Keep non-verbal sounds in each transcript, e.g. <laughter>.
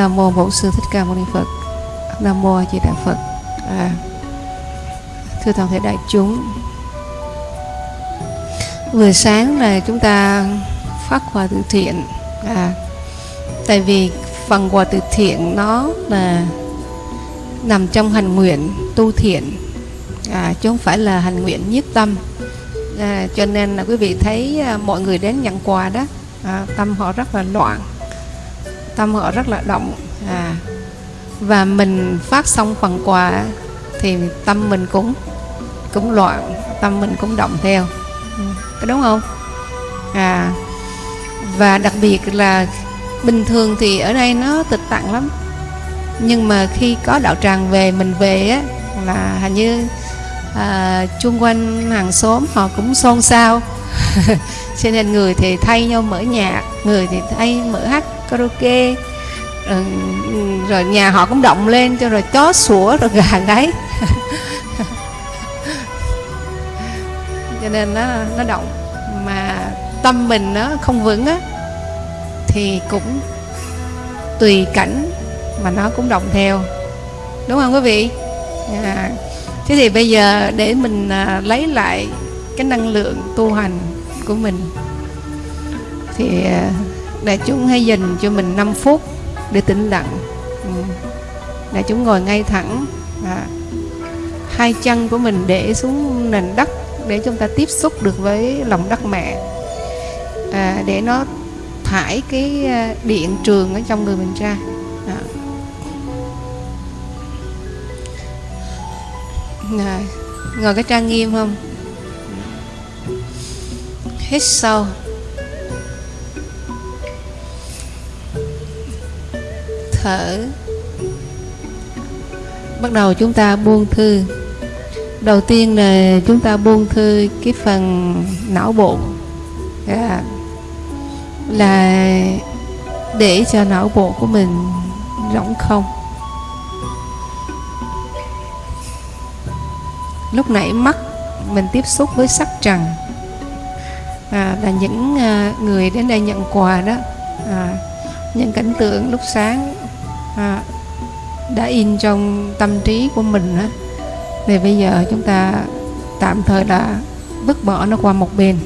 nam mô bổn sư thích ca mâu ni phật. Nam mô a di đà phật. À, thưa toàn thể đại chúng vừa sáng là chúng ta phát quà từ thiện. À, tại vì phần quà từ thiện nó là nằm trong hành nguyện tu thiện. À, chứ không phải là hành nguyện nhiếp tâm. À, cho nên là quý vị thấy à, mọi người đến nhận quà đó à, tâm họ rất là loạn tâm họ rất là động. À, và mình phát xong phần quà thì tâm mình cũng cũng loạn tâm mình cũng động theo. Ừ, có đúng không? À và đặc biệt là bình thường thì ở đây nó tịch tặng lắm. Nhưng mà khi có đạo tràng về mình về á là hình như à, chung quanh hàng xóm họ cũng xôn xao. <laughs> Cho nên người thì thay nhau mở nhạc người thì thay mở hát karaoke. Rồi, rồi nhà họ cũng động lên cho rồi chó sủa rồi gà gáy <laughs> cho nên nó nó động. Mà tâm mình nó không vững á thì cũng tùy cảnh mà nó cũng động theo. Đúng không quý vị? À, thế thì bây giờ để mình à, lấy lại cái năng lượng tu hành của mình thì à, đại chúng hãy dành cho mình 5 phút để tĩnh lặng. Ừ. Đại chúng ngồi ngay thẳng à, hai chân của mình để xuống nền đất để chúng ta tiếp xúc được với lòng đất mẹ. À, để nó thải cái à, điện trường ở trong người mình ra. À. Rồi, ngồi cái trang nghiêm không? Hít sâu. Thở. Bắt đầu chúng ta buông thư. Đầu tiên là chúng ta buông thư cái phần não bộ. Yeah. là để cho não bộ của mình rỗng không. Lúc nãy mắt mình tiếp xúc với sắc trần. À, là những à, người đến đây nhận quà đó. À, những cảnh tượng lúc sáng à, đã in trong tâm trí của mình á. Thì bây giờ chúng ta tạm thời là vứt bỏ nó qua một bên.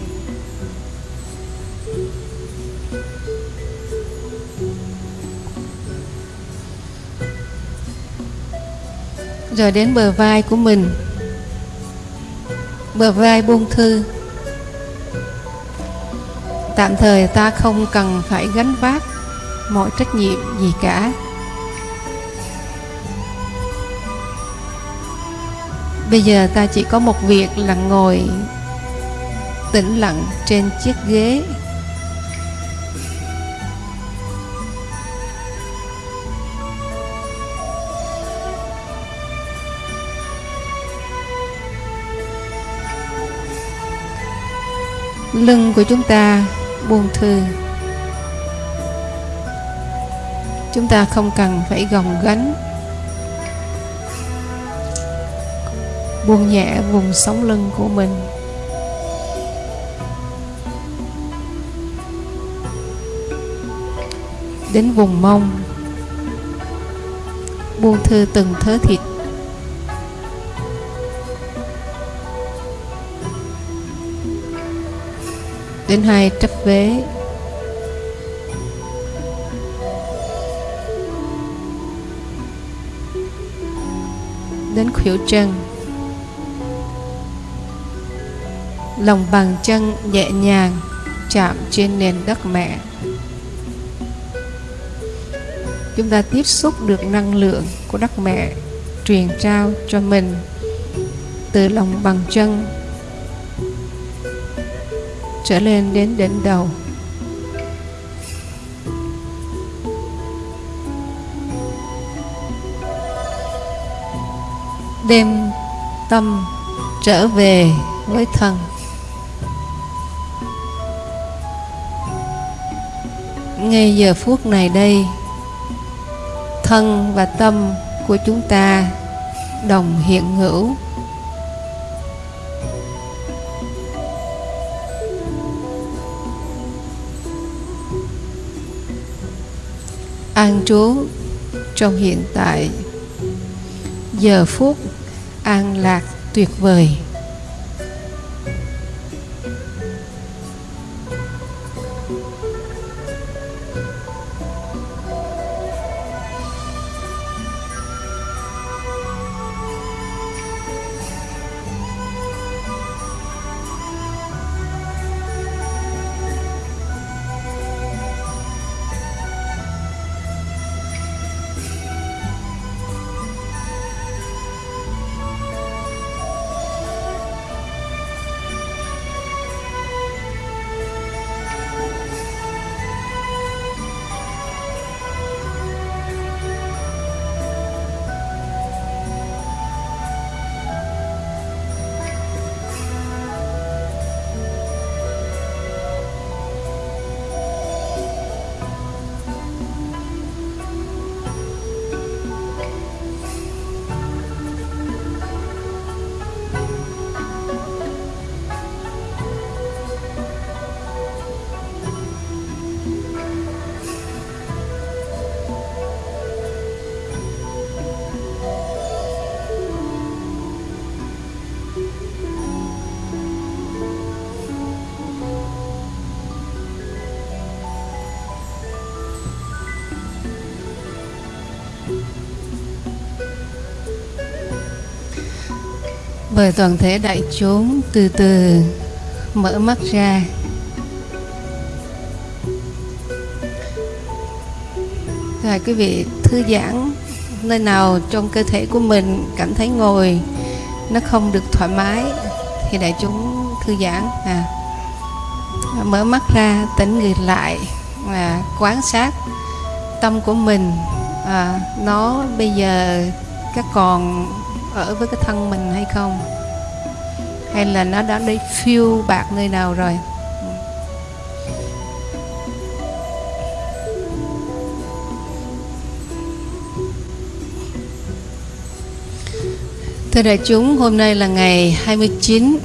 Rồi đến bờ vai của mình. Bờ vai buông thư. Tạm thời ta không cần phải gánh vác mọi trách nhiệm gì cả. Bây giờ ta chỉ có một việc là ngồi tĩnh lặng trên chiếc ghế. Lưng của chúng ta buông thư chúng ta không cần phải gồng gánh. Buông nhẹ vùng sống lưng của mình. Đến vùng mông, buông thư từng thớ thịt. Đến hai trấp vế, đến khuỷu chân. Lòng bàn chân nhẹ nhàng chạm trên nền đất mẹ. Chúng ta tiếp xúc được năng lượng của đất mẹ truyền trao cho mình từ lòng bàn chân trở lên đến đỉnh đầu. Đem tâm trở về với thân ngay giờ phút này đây, thân và tâm của chúng ta đồng hiện hữu. An trú trong hiện tại, giờ phút an lạc tuyệt vời. Mời toàn thể đại chúng từ từ mở mắt ra. Rồi quý vị thư giãn nơi nào trong cơ thể của mình cảm thấy ngồi nó không được thoải mái thì đại chúng thư giãn. À mở mắt ra tỉnh người lại và quan sát tâm của mình. À, nó bây giờ các còn ở với cái thân mình hay không? Hay là nó đã đi phiêu bạc nơi nào rồi? Thưa đại chúng, hôm nay là ngày 29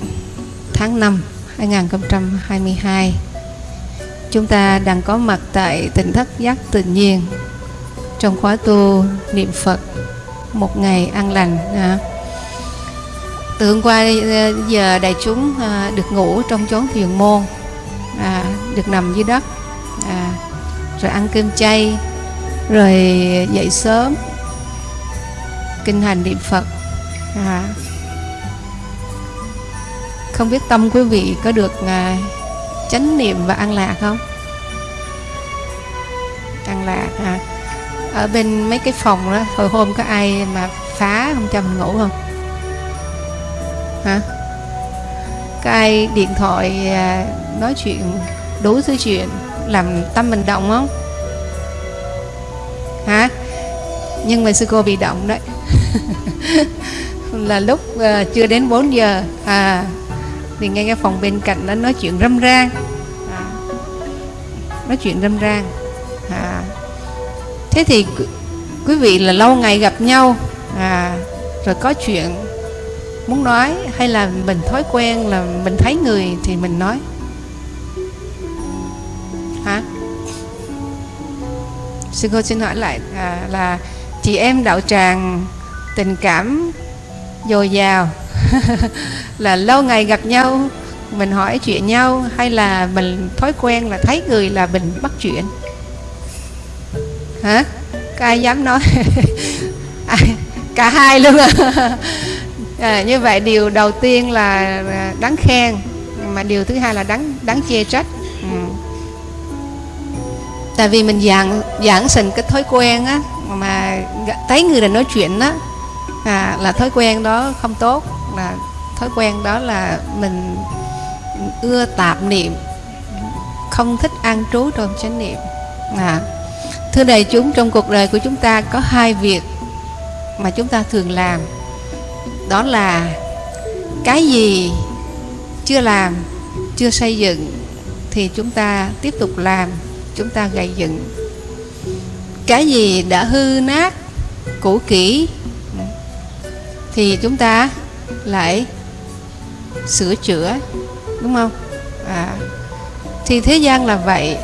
tháng 5 2022 Chúng ta đang có mặt tại tỉnh thất giác tự nhiên Trong khóa tu niệm Phật một ngày an lành à. từ hôm qua à, giờ đại chúng à, được ngủ trong chốn thiền môn à, được nằm dưới đất à, rồi ăn cơm chay rồi dậy sớm kinh hành niệm phật à, không biết tâm quý vị có được à, chánh niệm và an lạc không? An lạc à ở bên mấy cái phòng đó hồi hôm có ai mà phá không cho mình ngủ không? Hả? Có ai điện thoại à, nói chuyện đủ thứ chuyện làm tâm mình động không? Hả? Nhưng mà sư cô bị động đấy. <laughs> Là lúc uh, chưa đến 4 giờ à thì nghe cái phòng bên cạnh nó nói chuyện râm ran à, nói chuyện râm ran thế thì quý vị là lâu ngày gặp nhau à rồi có chuyện muốn nói hay là mình thói quen là mình thấy người thì mình nói. Hả? Sư cô xin hỏi lại à, là chị em đạo tràng tình cảm dồi dào <laughs> là lâu ngày gặp nhau mình hỏi chuyện nhau hay là mình thói quen là thấy người là mình bắt chuyện? Hả? Có ai dám nói? <laughs> À, cả hai luôn à. <laughs> à như vậy điều đầu tiên là à, đáng khen mà điều thứ hai là đáng đáng chê trách. Ừ. tại vì mình giảng giảng sinh cái thói quen á mà thấy người này nói chuyện á à, là thói quen đó không tốt là thói quen đó là mình ưa tạp niệm không thích an trú trong chánh niệm. À. Thưa đại chúng, trong cuộc đời của chúng ta có hai việc mà chúng ta thường làm. Đó là cái gì chưa làm, chưa xây dựng thì chúng ta tiếp tục làm, chúng ta gây dựng. Cái gì đã hư nát, cũ kỹ thì chúng ta lại sửa chữa, đúng không? À, thì thế gian là vậy,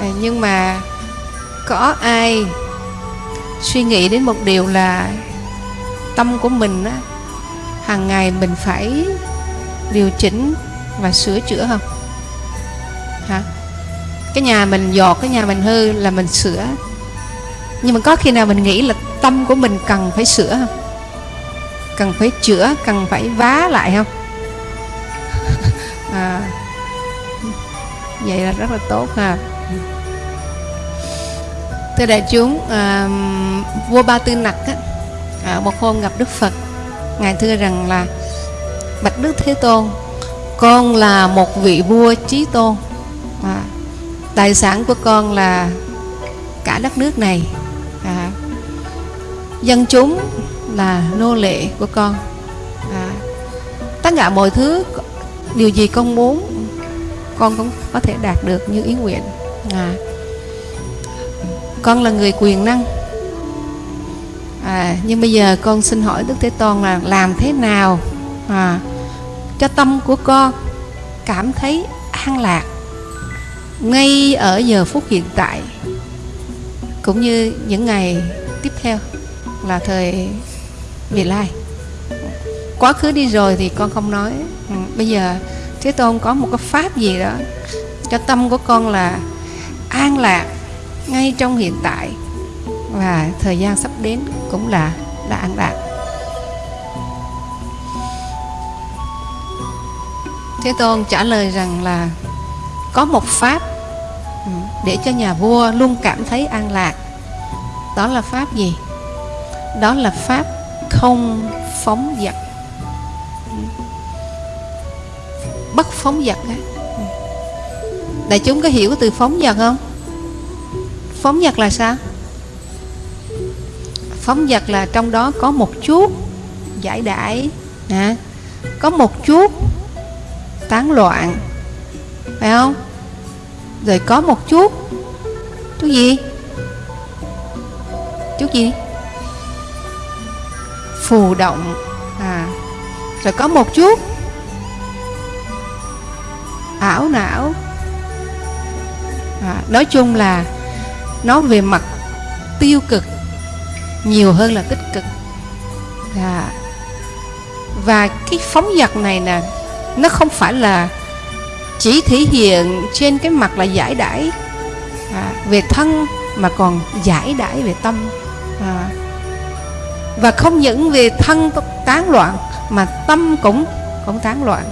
à, nhưng mà có ai suy nghĩ đến một điều là tâm của mình á hàng ngày mình phải điều chỉnh và sửa chữa không? Hả? Cái nhà mình dọt cái nhà mình hư là mình sửa. Nhưng mà có khi nào mình nghĩ là tâm của mình cần phải sửa không? Cần phải chữa cần phải vá lại không? <laughs> À, vậy là rất là tốt ha thưa đại chúng à, vua ba tư nặc á, à, một hôm gặp đức phật. Ngài thưa rằng là bạch đức thế tôn con là một vị vua trí tôn. À, tài sản của con là cả đất nước này. À, dân chúng là nô lệ của con. À, tất cả mọi thứ điều gì con muốn con cũng có thể đạt được như ý nguyện. À, con là người quyền năng. À, nhưng bây giờ con xin hỏi đức thế tôn là làm thế nào à, cho tâm của con cảm thấy an lạc ngay ở giờ phút hiện tại cũng như những ngày tiếp theo là thời vị lai. Quá khứ đi rồi thì con không nói. Ừ, bây giờ thế tôn có một cái pháp gì đó cho tâm của con là an lạc ngay trong hiện tại và thời gian sắp đến cũng là là an lạc. Thế tôn trả lời rằng là có một pháp ừ, để cho nhà vua luôn cảm thấy an lạc. Đó là pháp gì? Đó là pháp không phóng dật. Bất phóng dật ừ. đại chúng có hiểu từ phóng dật không? Phóng dật là sao? Phóng dật là trong đó có một chút giải đãi à, có một chút tán loạn phải không? Rồi có một chút chút gì? Chút gì? Phù động à. Rồi có một chút ảo não. À, nói chung là nó về mặt tiêu cực nhiều hơn là tích cực. À, và cái phóng dật này nè nó không phải là chỉ thể hiện trên cái mặt là giải đãi à, về thân mà còn giải đãi về tâm à, và không những về thân tán loạn mà tâm cũng cũng tán loạn.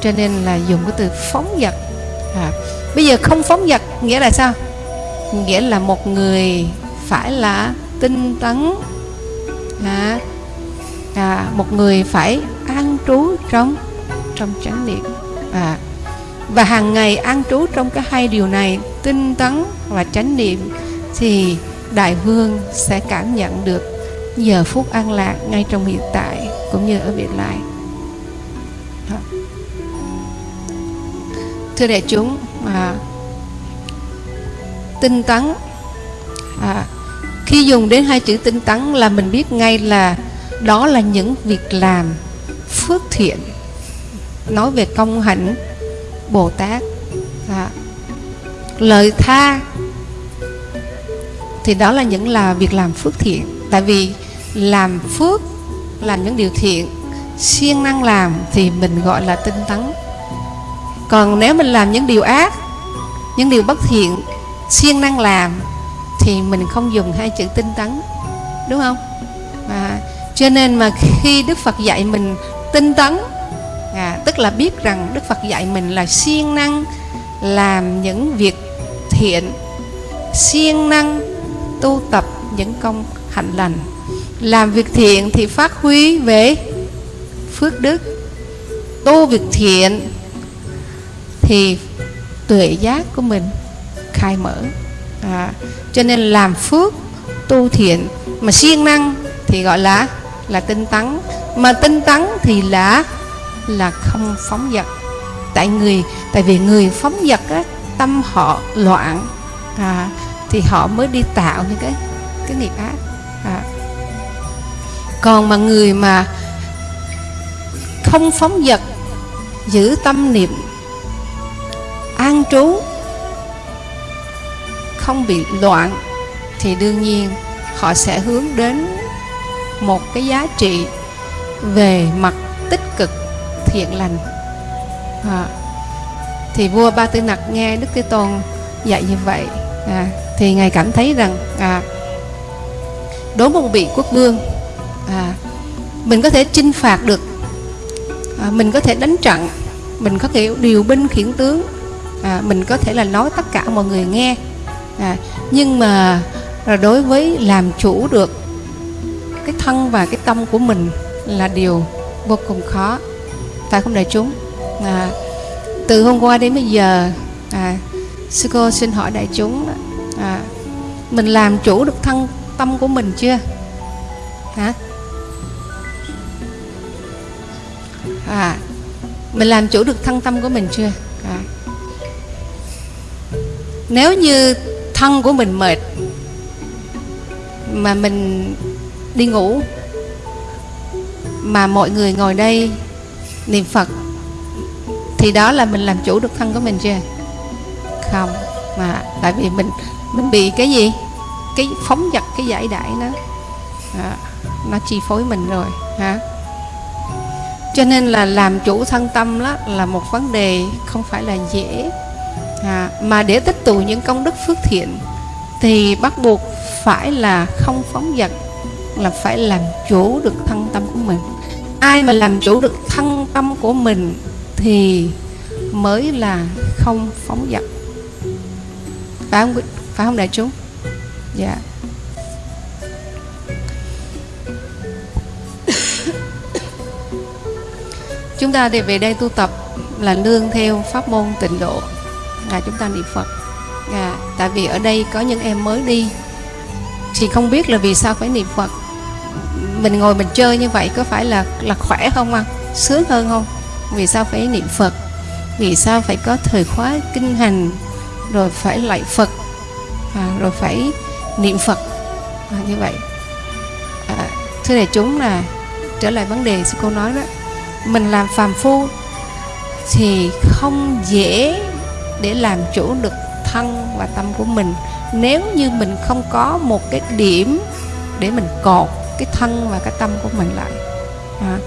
Cho nên là dùng cái từ phóng dật à, bây giờ không phóng dật nghĩa là sao? Nghĩa là một người phải là tinh tấn. À, à, một người phải an trú trong trong chánh niệm. À, và hàng ngày an trú trong cái hai điều này tinh tấn và chánh niệm thì đại vương sẽ cảm nhận được giờ phút an lạc ngay trong hiện tại cũng như ở vị lại. thưa đại chúng à, tinh tấn. À, khi dùng đến hai chữ tinh tấn là mình biết ngay là đó là những việc làm phước thiện. Nói về công hạnh bồ tát à, lời tha thì đó là những là việc làm phước thiện. Tại vì làm phước làm những điều thiện siêng năng làm thì mình gọi là tinh tấn. Còn nếu mình làm những điều ác những điều bất thiện siêng năng làm thì mình không dùng hai chữ tinh tấn đúng không? À, cho nên mà khi đức phật dạy mình tinh tấn à, tức là biết rằng đức phật dạy mình là siêng năng làm những việc thiện siêng năng tu tập những công hạnh lành. Làm việc thiện thì phát huy về phước đức tu việc thiện thì tuệ giác của mình khai mở. À, cho nên làm phước tu thiện mà siêng năng thì gọi là là tinh tấn. Mà tinh tấn thì là là không phóng dật. Tại người tại vì người phóng dật á, tâm họ loạn à, thì họ mới đi tạo những cái cái nghiệp ác. À. còn mà người mà không phóng dật giữ tâm niệm an trú không bị loạn thì đương nhiên họ sẽ hướng đến một cái giá trị về mặt tích cực thiện lành. À, thì vua ba tư nặc nghe đức thế tôn dạy như vậy à, thì ngài cảm thấy rằng à, đối với một vị quốc vương à, mình có thể chinh phạt được à, mình có thể đánh trận mình có thể điều binh khiển tướng à, mình có thể là nói tất cả mọi người nghe à, nhưng mà đối với làm chủ được cái thân và cái tâm của mình là điều vô cùng khó. Phải không đại chúng? À, từ hôm qua đến bây giờ à, sư cô xin hỏi đại chúng à, mình làm chủ được thân tâm của mình chưa? Hả? À mình làm chủ được thân tâm của mình chưa? À. nếu như thân của mình mệt mà mình đi ngủ mà mọi người ngồi đây niệm phật thì đó là mình làm chủ được thân của mình chưa không mà tại vì mình mình bị cái gì? Cái phóng dật cái giải đại nó à, nó chi phối mình rồi hả? Cho nên là làm chủ thân tâm đó là một vấn đề không phải là dễ à, mà để tích tụ những công đức phước thiện thì bắt buộc phải là không phóng dật là phải làm chủ được thân tâm của mình. Ai mà làm chủ được thân tâm của mình thì mới là không phóng dật. Phải không phải không đại chúng? Dạ. Yeah. chúng ta thì về đây tu tập là nương theo pháp môn tịnh độ là chúng ta niệm phật. À, tại vì ở đây có những em mới đi thì không biết là vì sao phải niệm phật. Mình ngồi mình chơi như vậy có phải là là khỏe không ạ? Sướng hơn không? Vì sao phải niệm phật? Vì sao phải có thời khóa kinh hành rồi phải lạy phật à, rồi phải niệm phật? À, như vậy. À, thưa đại chúng là trở lại vấn đề sư cô nói đó. Mình làm phàm phu thì không dễ để làm chủ được thân và tâm của mình. Nếu như mình không có một cái điểm để mình cột cái thân và cái tâm của mình lại. À.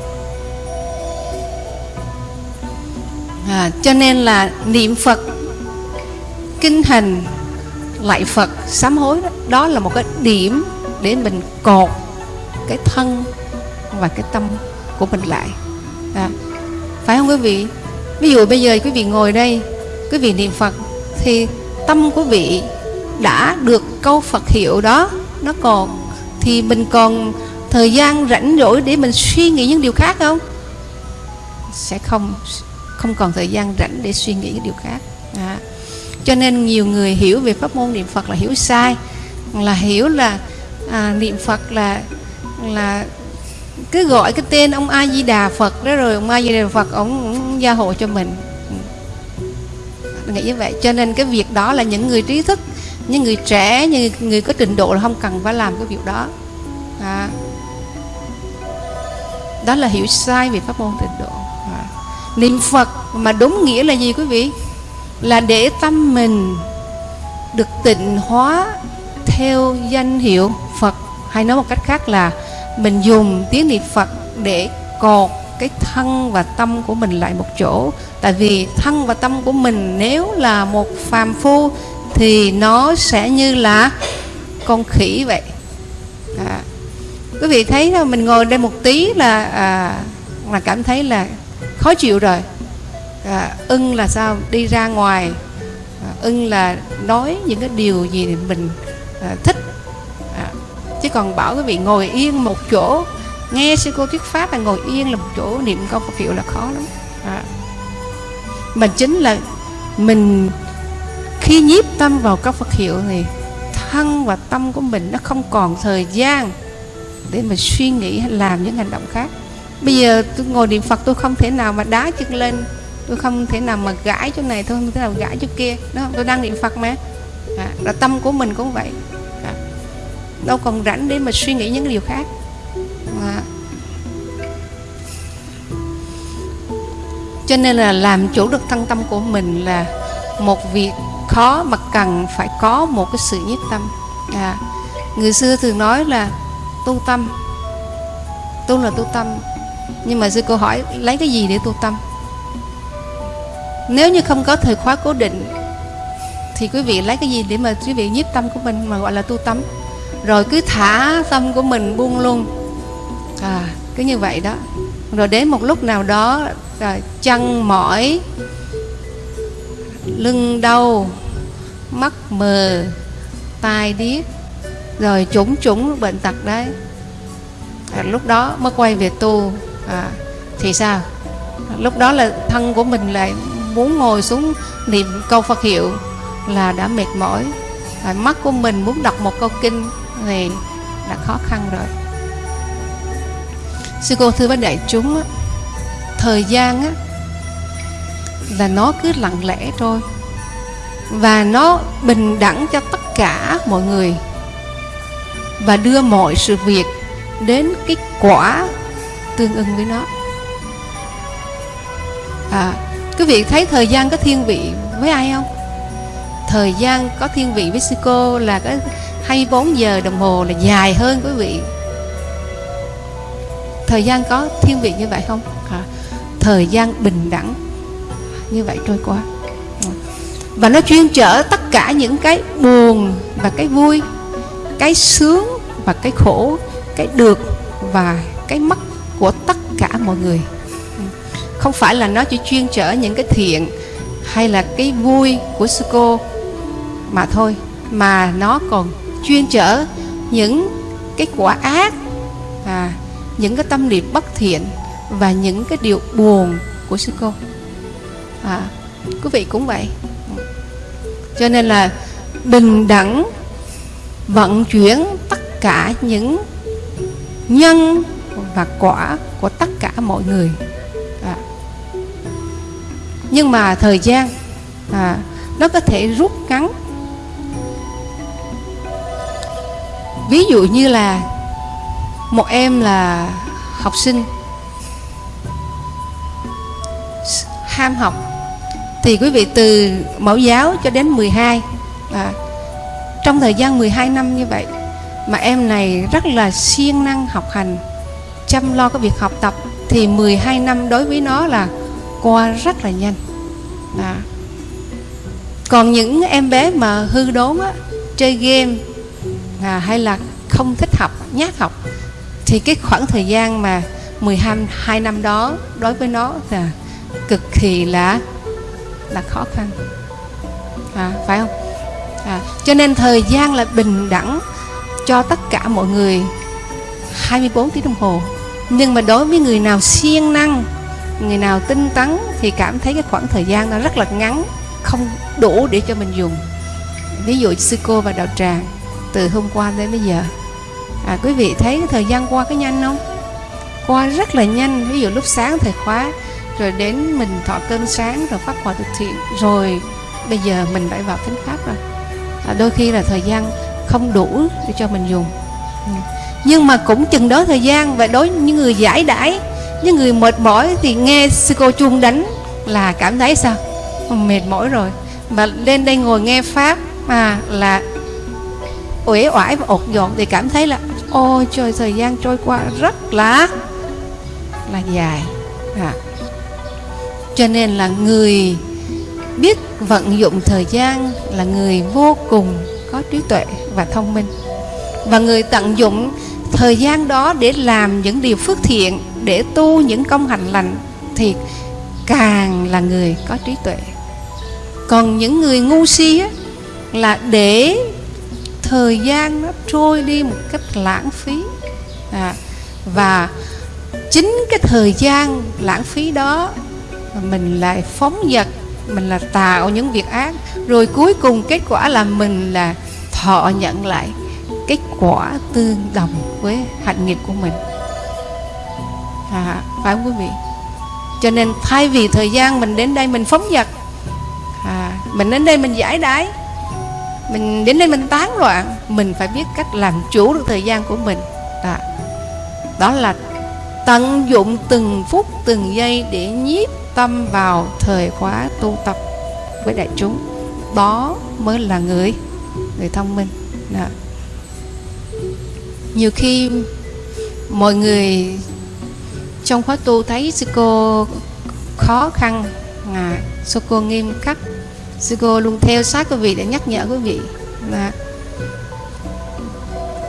À, cho nên là niệm Phật kinh hành lại Phật sám hối đó, đó là một cái điểm để mình cột cái thân và cái tâm của mình lại. À, phải không quý vị? Ví dụ bây giờ quý vị ngồi đây quý vị niệm phật thì tâm của vị đã được câu phật hiệu đó nó còn thì mình còn thời gian rảnh rỗi để mình suy nghĩ những điều khác không sẽ không không còn thời gian rảnh để suy nghĩ những điều khác à. cho nên nhiều người hiểu về pháp môn niệm phật là hiểu sai là hiểu là à, niệm phật là là cứ gọi cái tên ông A Di Đà Phật đó rồi ông A Di Đà Phật ông, ông gia hộ cho mình nghĩ như vậy. Cho nên cái việc đó là những người trí thức, những người trẻ, những người có trình độ là không cần phải làm cái việc đó. À. đó là hiểu sai về pháp môn trình độ. À. niệm Phật mà đúng nghĩa là gì quý vị? Là để tâm mình được tịnh hóa theo danh hiệu Phật. Hay nói một cách khác là mình dùng tiếng niệm Phật để cột cái thân và tâm của mình lại một chỗ. Tại vì thân và tâm của mình nếu là một phàm phu thì nó sẽ như là con khỉ vậy. À, quý vị thấy là mình ngồi đây một tí là à, là cảm thấy là khó chịu rồi. À, ưng là sao? Đi ra ngoài. À, ưng là nói những cái điều gì mình à, thích. À, chứ còn bảo quý vị ngồi yên một chỗ nghe sư cô thuyết pháp là ngồi yên là một chỗ niệm câu Phật hiệu là khó lắm. À. mà chính là mình khi nhiếp tâm vào câu Phật hiệu thì thân và tâm của mình nó không còn thời gian để mà suy nghĩ hay làm những hành động khác. Bây giờ tôi ngồi niệm Phật tôi không thể nào mà đá chân lên tôi không thể nào mà gãi chỗ này tôi không thể nào gãi chỗ kia đó tôi đang niệm Phật mà. À, là tâm của mình cũng vậy. Đâu còn rảnh để mà suy nghĩ những điều khác à. cho nên là làm chủ được thân tâm của mình là một việc khó mà cần phải có một cái sự nhất tâm. À. người xưa thường nói là tu tâm. Tu là tu tâm. Nhưng mà sư cô hỏi, lấy cái gì để tu tâm? Nếu như không có thời khóa cố định, thì quý vị lấy cái gì để mà quý vị nhiếp tâm của mình mà gọi là tu tâm? Rồi cứ thả tâm của mình buông luôn à cứ như vậy đó. Rồi đến một lúc nào đó à, chân mỏi lưng đau mắt mờ tai điếc rồi chủng chủng bệnh tật đấy. À, lúc đó mới quay về tu. À, thì sao? Lúc đó là thân của mình lại muốn ngồi xuống niệm câu Phật hiệu là đã mệt mỏi. À, mắt của mình muốn đọc một câu kinh thì đã khó khăn rồi sư cô thưa với đại chúng á, thời gian á, là nó cứ lặng lẽ trôi và nó bình đẳng cho tất cả mọi người và đưa mọi sự việc đến cái quả tương ưng với nó. À, quý vị thấy thời gian có thiên vị với ai không? Thời gian có thiên vị với sư cô là cái 24 giờ đồng hồ là dài hơn quý vị thời gian có thiên vị như vậy không? À, thời gian bình đẳng. Như vậy trôi qua. Và nó chuyên chở tất cả những cái buồn và cái vui cái sướng và cái khổ cái được và cái mất của tất cả mọi người. Không phải là nó chỉ chuyên chở những cái thiện hay là cái vui của sư cô mà thôi mà nó còn chuyên chở những cái quả ác à, những cái tâm niệm bất thiện và những cái điều buồn của sư cô. À, quý vị cũng vậy. Cho nên là bình đẳng vận chuyển tất cả những nhân và quả của tất cả mọi người. À. nhưng mà thời gian à, nó có thể rút ngắn. Ví dụ như là một em là học sinh ham học thì quý vị từ mẫu giáo cho đến 12 à, trong thời gian 12 năm như vậy mà em này rất là siêng năng học hành chăm lo cái việc học tập thì 12 năm đối với nó là qua rất là nhanh à. còn những em bé mà hư đốn á, chơi game à, hay là không thích học nhát học thì cái khoảng thời gian mà 12 hai năm đó đối với nó là cực kỳ là là khó khăn. À, phải không? À, cho nên thời gian là bình đẳng cho tất cả mọi người 24 tiếng đồng hồ. Nhưng mà đối với người nào siêng năng người nào tinh tấn thì cảm thấy cái khoảng thời gian nó rất là ngắn không đủ để cho mình dùng. Ví dụ sư cô và đạo tràng từ hôm qua đến bây giờ à, quý vị thấy cái thời gian qua có nhanh không? Qua rất là nhanh ví dụ lúc sáng thời khóa rồi đến mình thọ cơm sáng rồi phát quà thực thiện rồi bây giờ mình phải vào tính pháp rồi. À, đôi khi là thời gian không đủ để cho mình dùng. Ừ. Nhưng mà cũng chừng đó thời gian và đối với những người giải đãi những người mệt mỏi thì nghe sư cô chuông đánh là cảm thấy sao? Mệt mỏi rồi. Mà lên đây ngồi nghe pháp mà là uể oải và ột dọn thì cảm thấy là ôi trời thời gian trôi qua rất là là dài. À. cho nên là người biết vận dụng thời gian là người vô cùng có trí tuệ và thông minh. Và người tận dụng thời gian đó để làm những điều phước thiện để tu những công hành lành thì càng là người có trí tuệ. Còn những người ngu si á, là để thời gian nó trôi đi một cách lãng phí. À, và chính cái thời gian lãng phí đó mình lại phóng dật mình là tạo những việc ác. Rồi cuối cùng kết quả là mình là thọ nhận lại kết quả tương đồng với hạnh nghiệp của mình. À, phải không quý vị? Cho nên thay vì thời gian mình đến đây mình phóng dật à, mình đến đây mình giải đái mình đến đây mình tán loạn mình phải biết cách làm chủ được thời gian của mình. Đó, đó là tận dụng từng phút từng giây để nhiếp tâm vào thời khóa tu tập với đại chúng. Đó mới là người người thông minh. Đó. nhiều khi mọi người trong khóa tu thấy sư cô khó khăn à, sư cô nghiêm khắc sư cô luôn theo sát quý vị để nhắc nhở quý vị. Là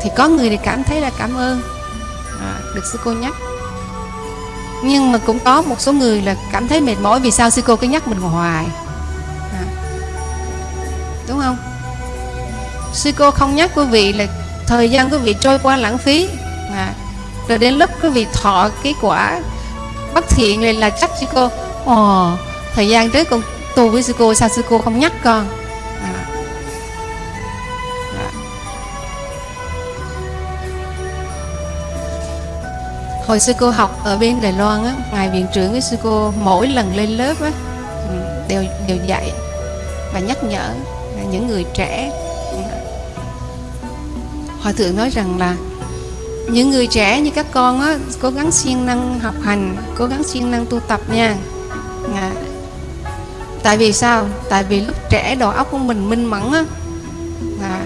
thì có người thì cảm thấy là cảm ơn. À, được sư cô nhắc. Nhưng mà cũng có một số người là cảm thấy mệt mỏi vì sao sư cô cứ nhắc mình hoài. À, đúng không? Sư cô không nhắc quý vị là thời gian quý vị trôi qua lãng phí. À, rồi đến lúc quý vị thọ cái quả bất thiện này là chắc sư cô ồ thời gian trước con tu với sư cô sao sư cô không nhắc con à. À. hồi sư cô học ở bên Đài Loan á ngài viện trưởng với sư cô mỗi lần lên lớp á đều đều dạy và nhắc nhở những người trẻ hòa thượng nói rằng là những người trẻ như các con á cố gắng siêng năng học hành cố gắng siêng năng tu tập nha à tại vì sao? Tại vì lúc trẻ đầu óc của mình minh mẫn á à,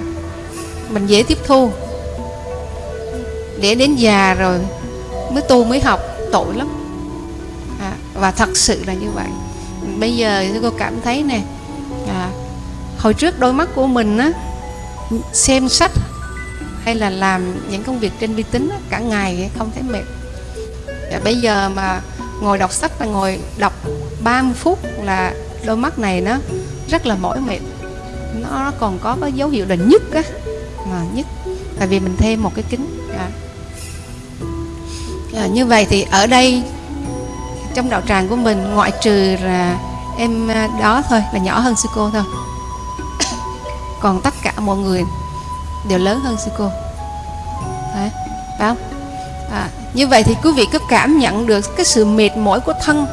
mình dễ tiếp thu. Để đến già rồi mới tu mới học tội lắm. À, và thật sự là như vậy. Bây giờ cô cảm thấy nè à, hồi trước đôi mắt của mình á xem sách hay là làm những công việc trên vi tính cả ngày không thấy mệt. Và bây giờ mà ngồi đọc sách là ngồi đọc 30 phút là đôi mắt này nó rất là mỏi mệt. Nó còn có cái dấu hiệu là nhức á mà nhức. Tại vì mình thêm một cái kính. À. À, như vậy thì ở đây trong đạo tràng của mình ngoại trừ là em à, đó thôi là nhỏ hơn sư cô thôi. <coughs> Còn tất cả mọi người đều lớn hơn sư cô. Đấy, phải không? À, như vậy thì quý vị có cảm nhận được cái sự mệt mỏi của thân.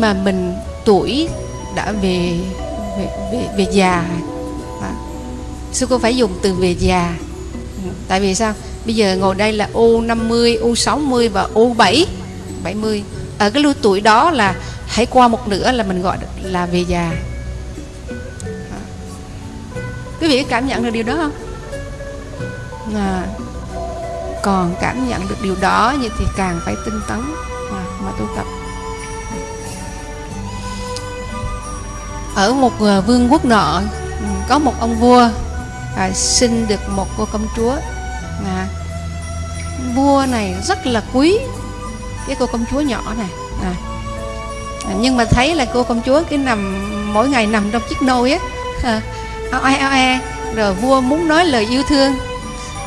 Mà mình tuổi đã về về, về, về già. À, sư cô phải dùng từ về già. Ừ, tại vì sao? Bây giờ ngồi đây là U50, U60 và U7 70 ở cái lứa tuổi đó là hãy qua một nửa là mình gọi là về già. Quý vị cảm nhận được điều đó không? À, còn cảm nhận được điều đó như thì càng phải tinh tấn. À, mà tu tập. Ở một ờ, vương quốc nọ ừ, có một ông vua à, sinh được một cô công chúa. À, vua này rất là quý cái cô công chúa nhỏ này à, à nhưng mà thấy là cô công chúa cái nằm mỗi ngày nằm trong chiếc nôi á ờ, à, ao e ao e rồi vua muốn nói lời yêu thương.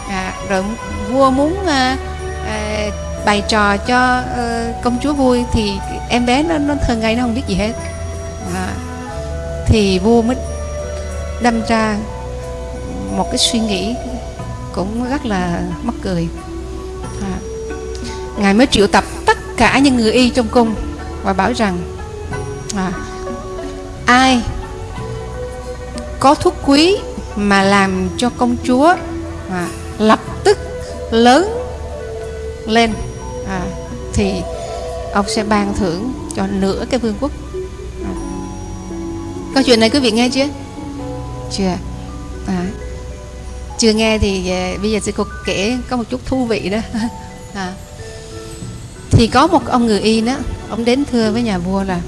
À, rồi vua muốn à, à, bày trò cho à, công chúa vui thì em bé nó nó thường ngày nó không biết gì hết. À, thì vua mới đâm ra một cái suy nghĩ cũng rất là mắc cười à, ngài mới triệu tập tất cả những người y trong cung và bảo rằng à, ai có thuốc quý mà làm cho công chúa à, lập tức lớn lên à, thì ông sẽ ban thưởng cho nửa cái vương quốc câu chuyện này quý vị nghe chưa? Chưa à, chưa nghe thì à, bây giờ sẽ cô kể có một chút thú vị đó. <laughs> À. thì có một ông người y đó ông đến thưa với nhà vua là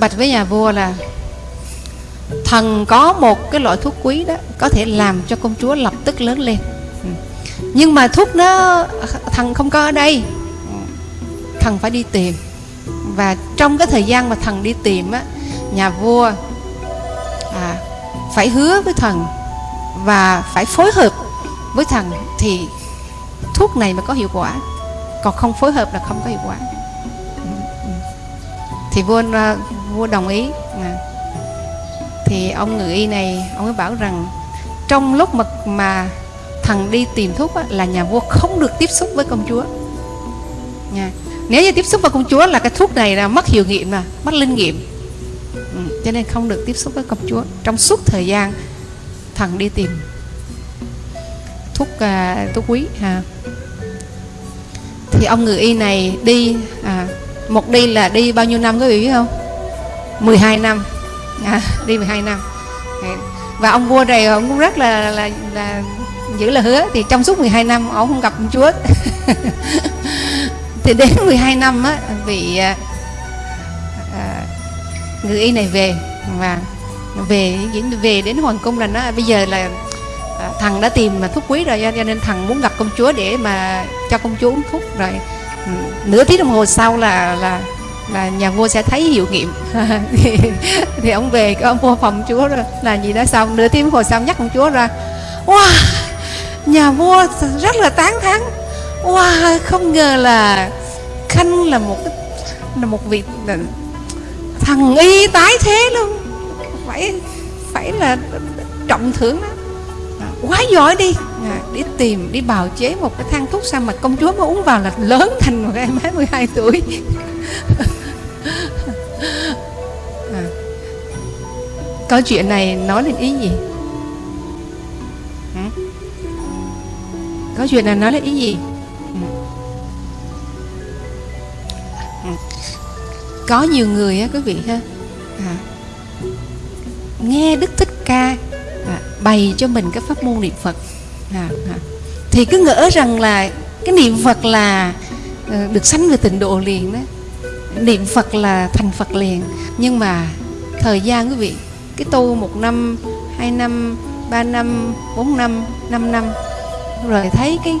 bạch với nhà vua là thần có một cái loại thuốc quý đó có thể làm cho công chúa lập tức lớn lên. Ừ. Nhưng mà thuốc nó à, thần không có ở đây. Ừ. Thần phải đi tìm và trong cái thời gian mà thần đi tìm á nhà vua à, phải hứa với thần và phải phối hợp với thần thì thuốc này mới có hiệu quả. Còn không phối hợp là không có hiệu quả. Thì vua à, vua đồng ý. À thì ông người y này ông ấy bảo rằng trong lúc mà mà thần đi tìm thuốc á, là nhà vua không được tiếp xúc với công chúa. Nha nếu như tiếp xúc với công chúa là cái thuốc này là mất hiệu nghiệm mà mất linh nghiệm. Ừ, cho nên không được tiếp xúc với công chúa. Trong suốt thời gian thằng đi tìm thuốc à, thuốc quý à. thì ông người y này đi à, một đi là đi bao nhiêu năm quý vị biết không 12 năm. À, <laughs> đi 12 năm. Và ông vua này ông cũng rất là là là giữ lời hứa. Thì trong suốt 12 năm ông không gặp công chúa. <laughs> thì đến <laughs> 12 năm á vị à, à, người y này về và về về đến hoàng cung là nó bây giờ là à, thằng đã tìm mà thuốc quý rồi cho nên thằng muốn gặp công chúa để mà cho công chúa uống thuốc rồi. Ừ, nửa tiếng đồng hồ sau là là là nhà vua sẽ thấy hiệu nghiệm. <laughs> Thì, thì ông về ông vua phòng chúa rồi là gì đó xong nửa tiếng đồng hồ sau nhắc công chúa ra. Wow nhà vua rất là tán thán wow không ngờ là khanh là một cái là một vị là thằng y tái thế luôn. Phải phải là trọng thưởng đó à, quá giỏi đi. À, đi tìm đi bào chế một cái thang thuốc sao mà công chúa mới uống vào là lớn thành một em bé 12 tuổi. <laughs> À. câu chuyện này nói lên ý gì? Ừ? câu chuyện này nói lên ý gì? Có nhiều người á quý vị ha. À, nghe đức thích ca à, bày cho mình cái pháp môn niệm phật. À, à, thì cứ ngỡ rằng là cái niệm phật là à, được sanh về tịnh độ liền đó. Niệm Phật là thành Phật liền. Nhưng mà thời gian quý vị cái tu một năm hai năm ba năm bốn năm năm năm rồi thấy cái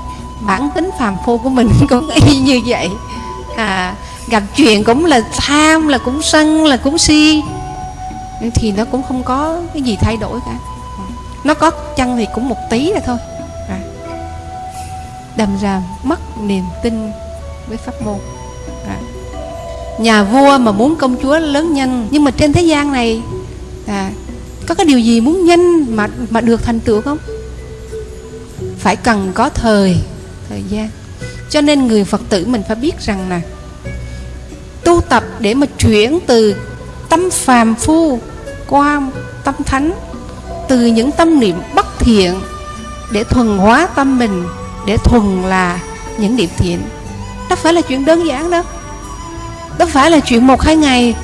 bản tính phàm phu của mình <laughs> cũng y như vậy. À, gặp chuyện cũng là tham là cũng sân là cũng si. Thì nó cũng không có cái gì thay đổi cả. Nó có chăng thì cũng một tí là thôi. À. đầm ra mất niềm tin với pháp môn. À. Nhà vua mà muốn công chúa lớn nhanh nhưng mà trên thế gian này à, có cái điều gì muốn nhanh mà mà được thành tựu không? Phải cần có thời thời gian. Cho nên người phật tử mình phải biết rằng là tu tập để mà chuyển từ tâm phàm phu qua tâm thánh, từ những tâm niệm bất thiện để thuần hóa tâm mình, để thuần là những niệm thiện. Đó phải là chuyện đơn giản đâu đó phải là chuyện một hai ngày,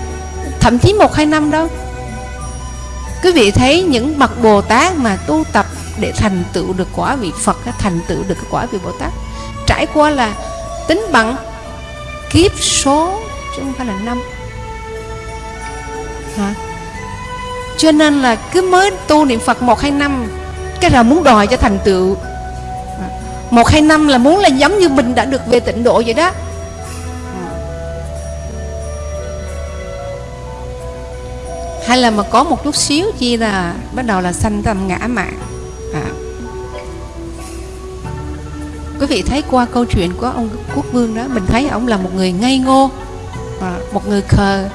thậm chí một hai năm đâu quý vị thấy những bậc bồ tát mà tu tập để thành tựu được quả vị phật, thành tựu được quả vị bồ tát, trải qua là tính bằng kiếp số chứ không phải là năm. Hả? Cho nên là cứ mới tu niệm phật một hai năm, cái là muốn đòi cho thành tựu. Một hai năm là muốn là giống như mình đã được về tịnh độ vậy đó. Hay là mà có một chút xíu chi là bắt đầu là sanh tâm ngã mạng. À. quý vị thấy qua câu chuyện của ông quốc vương đó, mình thấy ông là một người ngây ngô à, một người khờ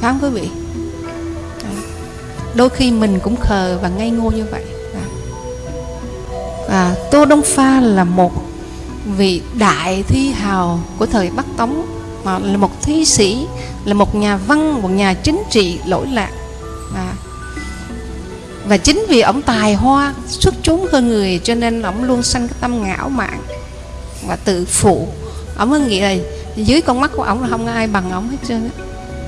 phải không quý vị à. đôi khi mình cũng khờ và ngây ngô như vậy à. à, tô đông pha là một vị đại thi hào của thời bắc tống mà là một thi sĩ là một nhà văn một nhà chính trị lỗi lạc à. và chính vì ông tài hoa xuất chúng hơn người cho nên ông luôn sanh cái tâm ngạo mạn và tự phụ ông mới nghĩ là dưới con mắt của ông là không ai bằng ông hết trơn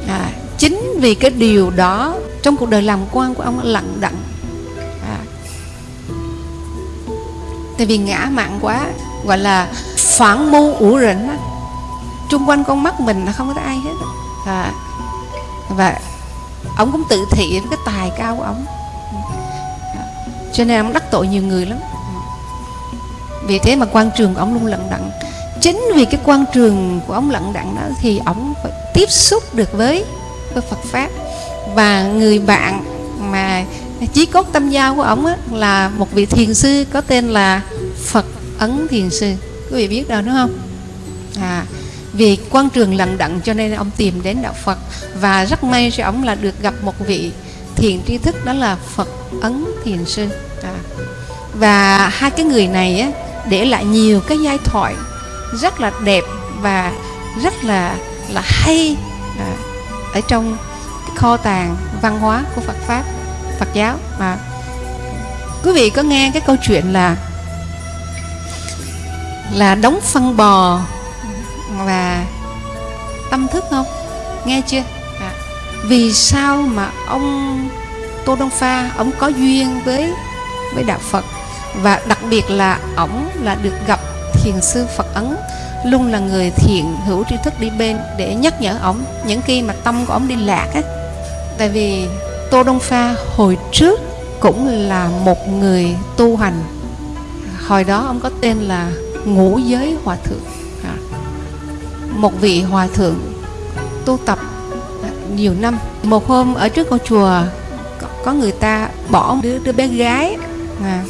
à, chính vì cái điều đó trong cuộc đời làm quan của ông lặng đặng. À. tại vì ngã mạn quá gọi là phản mưu ủ rỉnh chung quanh con mắt mình là không có ai hết à, và ông cũng tự thị với cái tài cao của ông à. cho nên ông đắc tội nhiều người lắm. Ừ. Vì thế mà quan trường của ông luôn lận đận chính vì cái quan trường của ông lận đận đó thì ông phải tiếp xúc được với với Phật pháp. Và người bạn mà chí cốt tâm giao của ông á, là một vị thiền sư có tên là Phật Ấn Thiền Sư. Quý vị biết đâu đúng không? À vì quan trường lận đận cho nên ông tìm đến đạo Phật. Và rất may cho ông là được gặp một vị thiền tri thức đó là Phật Ấn Thiền Sư. À. và hai cái người này á, để lại nhiều cái giai thoại rất là đẹp và rất là là hay à, ở trong cái kho tàng văn hóa của Phật pháp Phật giáo. Mà quý vị có nghe cái câu chuyện là là đóng phân bò và tâm thức không? Nghe chưa? À, vì sao mà ông Tô Đông Pha ông có duyên với với đạo Phật? Và đặc biệt là ổng là được gặp thiền sư Phật Ấn luôn là người thiện hữu tri thức đi bên để nhắc nhở ổng những khi mà tâm của ổng đi lạc á. Tại vì Tô Đông Pha hồi trước cũng là một người tu hành. Hồi đó ông có tên là ngũ giới hòa thượng. À, một vị hòa thượng tu tập nhiều năm. Một hôm ở trước ngôi chùa có người ta bỏ đứa đứa bé gái à,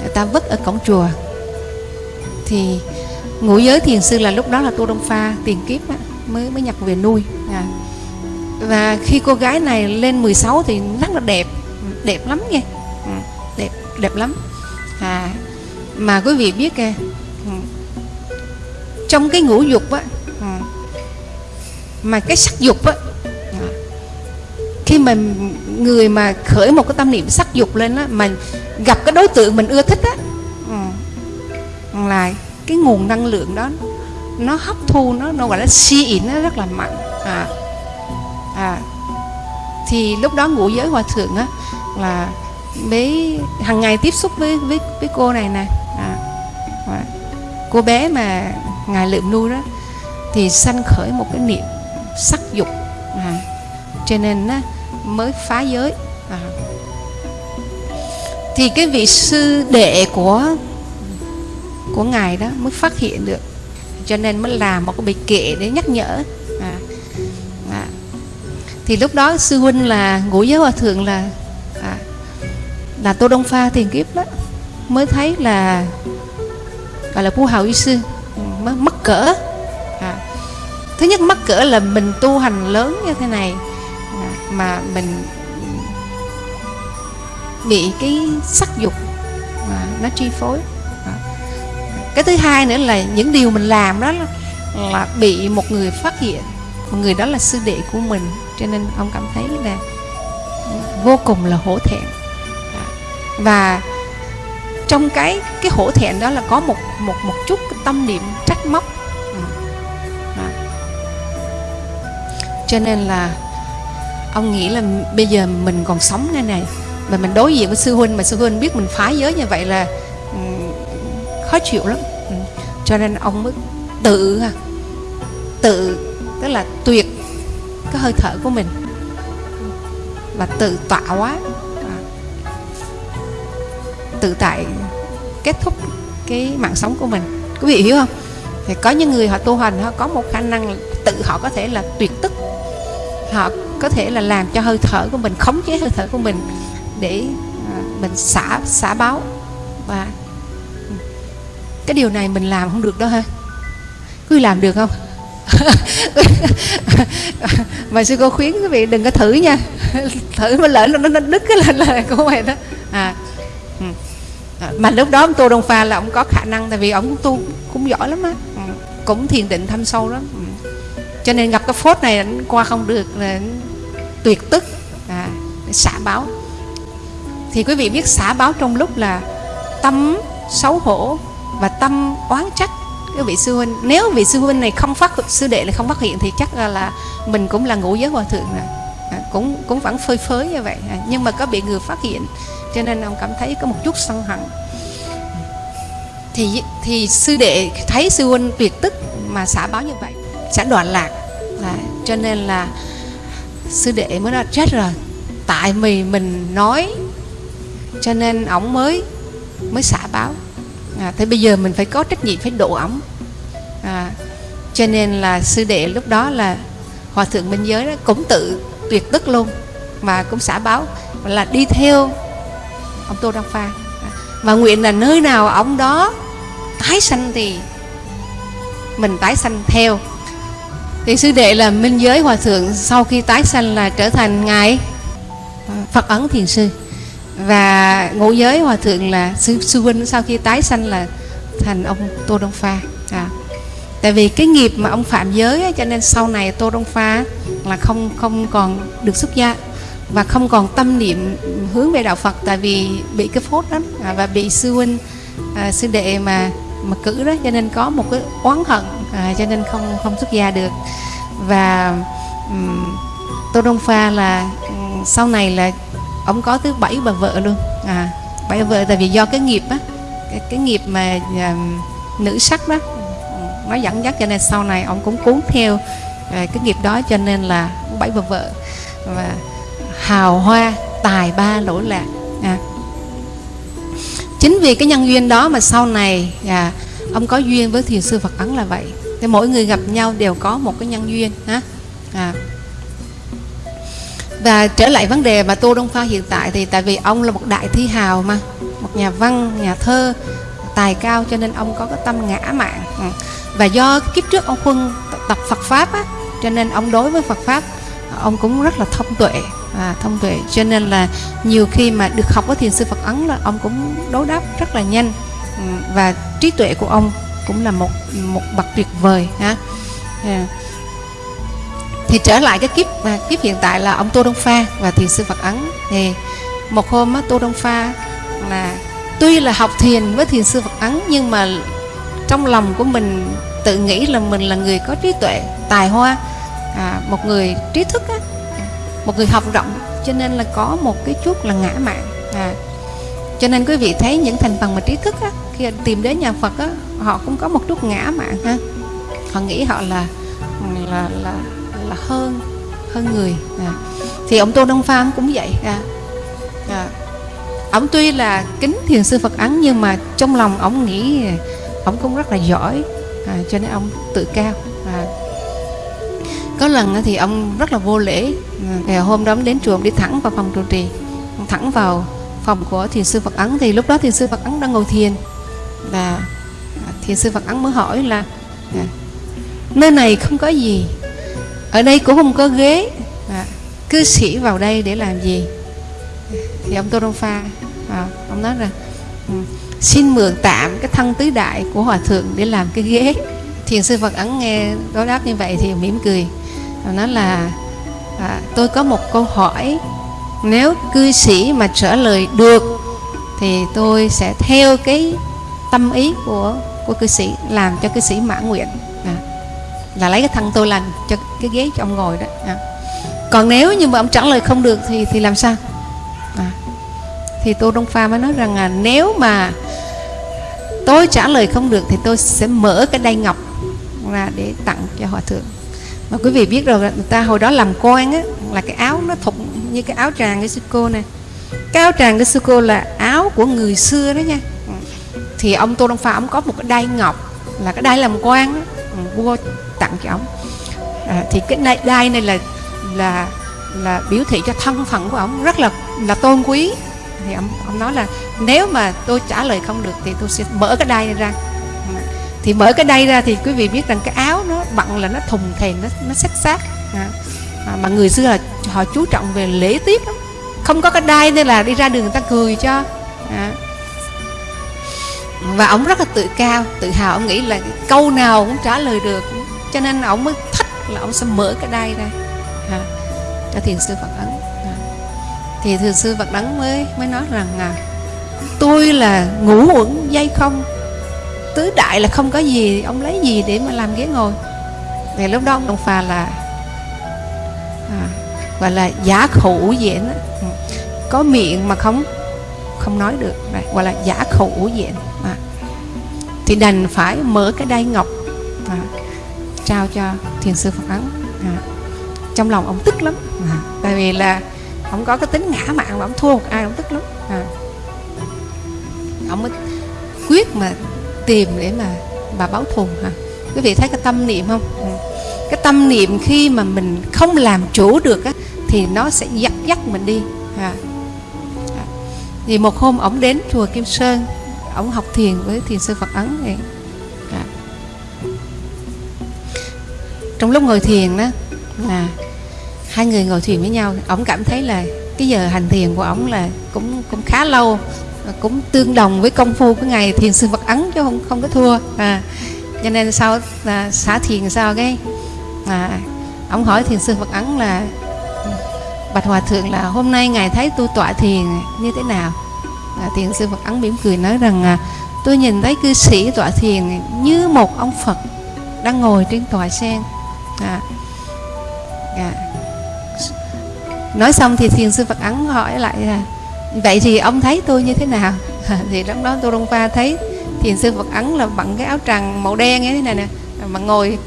người ta vứt ở cổng chùa thì ngũ giới thiền sư là lúc đó là tô đông pha tiền kiếp á, mới mới nhập về nuôi. À. và khi cô gái này lên 16 thì rất là đẹp đẹp lắm nghe ừ, đẹp đẹp lắm. À mà quý vị biết kìa ừ, trong cái ngũ dục á ừ, mà cái sắc dục á dạ, khi mà người mà khởi một cái tâm niệm sắc dục lên á mà gặp cái đối tượng mình ưa thích á là cái nguồn năng lượng đó nó hấp thu nó nó gọi là si ỉn nó rất là mạnh. À, à thì lúc đó ngũ giới hòa thượng á là mấy hàng ngày tiếp xúc với với với cô này nè. À, à, cô bé mà ngài lượm nuôi đó thì sanh khởi một cái niệm sắc dục. À, cho nên á, mới phá giới. À. thì cái vị sư đệ của của ngài đó mới phát hiện được cho nên mới làm một cái bài kệ để nhắc nhở à, à. thì lúc đó sư huynh là ngũ giới hòa thượng là à, là tô đông pha thiền kiếp đó mới thấy là gọi là phu hào y sư ừ, mới mắc cỡ à. thứ nhất mắc cỡ là mình tu hành lớn như thế này à, mà mình bị cái sắc dục mà nó chi phối cái thứ hai nữa là những điều mình làm đó là, là bị một người phát hiện. Một người đó là sư đệ của mình. Cho nên ông cảm thấy là vô cùng là hổ thẹn. Và trong cái cái hổ thẹn đó là có một một một chút cái tâm niệm trách móc. Đó. cho nên là ông nghĩ là bây giờ mình còn sống nơi này. Mà mình đối diện với sư huynh mà sư huynh biết mình phá giới như vậy là khó chịu lắm. Ừ. cho nên ông mới tự tự tức là tuyệt cái hơi thở của mình. Và tự tọa hóa à, tự tại kết thúc cái mạng sống của mình. Quý vị hiểu không? Thì có những người họ tu hành họ có một khả năng tự họ có thể là tuyệt tức. Họ có thể là làm cho hơi thở của mình khống chế hơi thở của mình để à, mình xả xả báo. Và cái điều này mình làm không được đó ha. Quý làm được không? <laughs> Mà sư cô khuyến quý vị đừng có thử nha. <laughs> Thử mà lỡ nó nó đứt cái là lời của mày đó. À, ừ. à. Mà lúc đó ông tô đông pha là ông có khả năng tại vì ông tu cũng giỏi lắm á. Ừ, cũng thiền định thâm sâu lắm. Ừ. Cho nên gặp cái phốt này anh qua không được là tuyệt tức. À, xả báo. Thì quý vị biết xả báo trong lúc là tâm xấu hổ và tâm oán trách. Cái vị sư huynh nếu vị sư huynh này không phát sư đệ này không phát hiện thì chắc là, là mình cũng là ngũ giới hòa thượng rồi. À, cũng cũng vẫn phơi phới như vậy. À, nhưng mà có bị người phát hiện cho nên ông cảm thấy có một chút sân hận. Thì thì sư đệ thấy sư huynh tuyệt tức mà xả báo như vậy sẽ đoạn lạc. À, cho nên là sư đệ mới nói chết rồi tại vì mình nói cho nên ổng mới mới xả báo à, thế bây giờ mình phải có trách nhiệm phải độ ổng à, cho nên là sư đệ lúc đó là hòa thượng minh giới đó cũng tự tuyệt tức luôn mà cũng xả báo là đi theo ông tô đăng pha. Và nguyện là nơi nào ông đó tái sanh thì mình tái sanh theo. Thì sư đệ là minh giới hòa thượng sau khi tái sanh là trở thành ngài à, phật ấn thiền sư và ngũ giới hòa thượng là sư sư huynh sau khi tái sanh là thành ông tô đông pha. À. tại vì cái nghiệp mà ông phạm giới ấy, cho nên sau này tô đông pha là không không còn được xuất gia và không còn tâm niệm hướng về đạo phật tại vì bị cái phốt đó à, và bị sư huynh à, sư đệ mà mà cử đó cho nên có một cái oán hận à, cho nên không không xuất gia được. Và um, tô đông pha là um, sau này là ông có tới bảy bà vợ luôn. À bảy vợ tại vì do cái nghiệp á. cái, cái nghiệp mà à, nữ sắc đó. Nó dẫn dắt cho nên sau này ông cũng cuốn theo à, cái nghiệp đó cho nên là bảy bà vợ. Và hào hoa tài ba lỗi lạc. À. chính vì cái nhân duyên đó mà sau này à, ông có duyên với thiền sư Phật Ấn là vậy. Thì mỗi người gặp nhau đều có một cái nhân duyên ha. À và trở lại vấn đề mà Tô Đông Pha hiện tại thì tại vì ông là một đại thi hào mà một nhà văn nhà thơ tài cao cho nên ông có cái tâm ngã mạn. Ừ. Và do kiếp trước ông huân tập Phật pháp á cho nên ông đối với Phật pháp ông cũng rất là thông tuệ à, thông tuệ. Cho nên là nhiều khi mà được học với thiền sư Phật ấn là ông cũng đối đáp rất là nhanh. Ừ, và trí tuệ của ông cũng là một một bậc tuyệt vời ha. Yeah thì trở lại cái kiếp mà kiếp hiện tại là ông Tô Đông Pha và thiền sư Phật ấn. Thì một hôm á, Tô Đông Pha là tuy là học thiền với thiền sư Phật ấn nhưng mà trong lòng của mình tự nghĩ là mình là người có trí tuệ tài hoa à, một người trí thức á, một người học rộng. Cho nên là có một cái chút là ngã mạn à, cho nên quý vị thấy những thành phần mà trí thức á, khi tìm đến nhà Phật á, họ cũng có một chút ngã mạn ha. Họ nghĩ họ là là là là hơn hơn người à. thì ông Tô Đông Pha cũng vậy à. À. ông tuy là kính thiền sư Phật ấn nhưng mà trong lòng ông nghĩ ông cũng rất là giỏi à, cho nên ông tự cao à có lần thì ông rất là vô lễ à, ngày hôm đó đến chùa đi thẳng vào phòng trụ trì thẳng vào phòng của thiền sư Phật Ấn thì lúc đó thiền sư Phật Ấn đang ngồi thiền và thiền sư Phật Ấn mới hỏi là à, nơi này không có gì ở đây cũng không có ghế. À, cư sĩ vào đây để làm gì? Thì ông Tô Đông Pha à, ông nói rằng ừ, xin mượn tạm cái thân tứ đại của hòa thượng để làm cái ghế. Thiền sư Phật Ấn nghe đối đáp như vậy thì mỉm cười. Nó là à, tôi có một câu hỏi. Nếu cư sĩ mà trả lời được thì tôi sẽ theo cái tâm ý của của cư sĩ làm cho cư sĩ mãn nguyện là lấy cái thân tôi làm cho cái ghế cho ông ngồi đó. À. còn nếu như mà ông trả lời không được thì thì làm sao? À, thì tô đông pha mới nói rằng là nếu mà tôi trả lời không được thì tôi sẽ mở cái đai ngọc ra để tặng cho hòa thượng. Mà quý vị biết rồi người ta hồi đó làm quan á là cái áo nó thụng như cái áo tràng cái sư cô này cái áo tràng cái sư cô là áo của người xưa đó nha. Thì ông tô đông pha ông có một cái đai ngọc là cái đai làm quan đó vua tặng cho ông. À, thì cái đai, đai này là là là biểu thị cho thân phận của ông rất là là tôn quý. Thì ông ông nói là nếu mà tôi trả lời không được thì tôi sẽ mở cái đai này ra. Thì mở cái đai ra thì quý vị biết rằng cái áo nó bận là nó thùng thèn nó nó sắc sát à, à, mà người xưa là họ chú trọng về lễ tiết lắm. Không có cái đai nên là đi ra đường người ta cười cho. À. và ông rất là tự cao tự hào. Ông nghĩ là câu nào cũng trả lời được cho nên ông mới thích là ông sẽ mở cái đai ra. À, cho thiền sư phật ấn à. thì thiền sư phật ấn mới mới nói rằng à, tôi là ngủ uẩn dây không. Tứ đại là không có gì ông lấy gì để mà làm ghế ngồi? Thì lúc đó ông phà là à, gọi là giả khẩu ủ diện ừ, có miệng mà không không nói được. Này, gọi là giả khẩu ủ diện à. thì đành phải mở cái đai ngọc. À, trao cho thiền sư phật ấn à. trong lòng ông tức lắm à. tại vì là ông có cái tính ngã mạn mà ông thua một ai ông tức lắm à. ông mới quyết mà tìm để mà bà báo thù hả quý vị thấy cái tâm niệm không à, cái tâm niệm khi mà mình không làm chủ được á, thì nó sẽ dắt dắt mình đi à. à. thì một hôm ổng đến chùa Kim Sơn ổng học thiền với thiền sư Phật Ấn này trong lúc ngồi thiền đó là hai người ngồi thiền với nhau ổng cảm thấy là cái giờ hành thiền của ổng là cũng cũng khá lâu cũng tương đồng với công phu của ngài thiền sư Phật ấn chứ không không có thua. À, cho nên sau là xả thiền sao cái à, ông hỏi thiền sư Phật ấn là bạch hòa thượng là hôm nay ngài thấy tôi tọa thiền như thế nào? À, thiền sư Phật ấn mỉm cười nói rằng à, tôi nhìn thấy cư sĩ tọa thiền như một ông Phật đang ngồi trên tòa sen à, à, nói xong thì thiền sư phật ấn hỏi lại là vậy thì ông thấy tôi như thế nào? <laughs> Thì lúc đó tôi đông pha thấy thiền sư phật ấn là bằng cái áo tràng màu đen như thế này nè mà ngồi